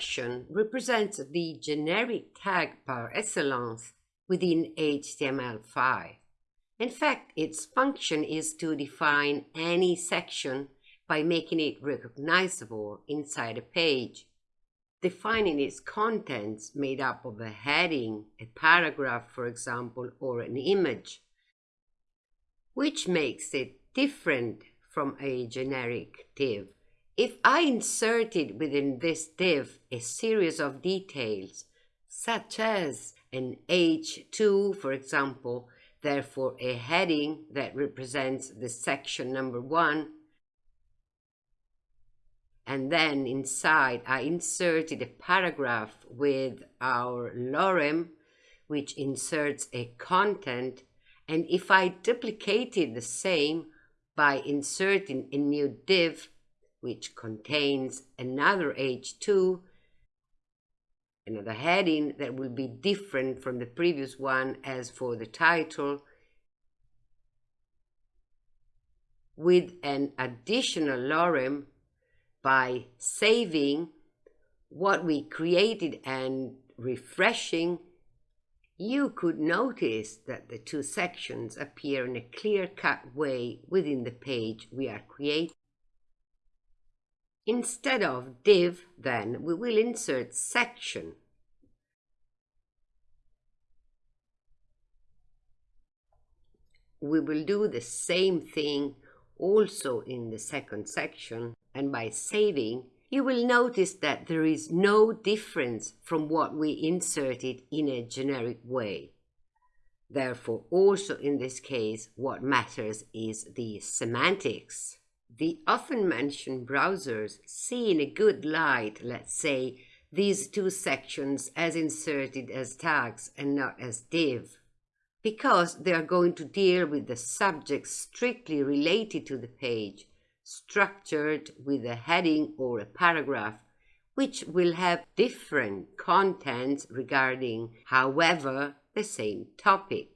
section represents the generic tag par excellence within HTML5. In fact, its function is to define any section by making it recognizable inside a page, defining its contents made up of a heading, a paragraph, for example, or an image, which makes it different from a generic div. If I inserted within this div a series of details, such as an H2, for example, therefore a heading that represents the section number one, and then inside I inserted a paragraph with our lorem, which inserts a content, and if I duplicated the same by inserting a new div which contains another H2, another heading that will be different from the previous one as for the title, with an additional lorem by saving what we created and refreshing, you could notice that the two sections appear in a clear-cut way within the page we are creating. Instead of div, then, we will insert section. We will do the same thing also in the second section, and by saving, you will notice that there is no difference from what we inserted in a generic way. Therefore, also in this case, what matters is the semantics. The often mentioned browsers see in a good light, let's say, these two sections as inserted as tags and not as div, because they are going to deal with the subjects strictly related to the page, structured with a heading or a paragraph, which will have different contents regarding, however, the same topic.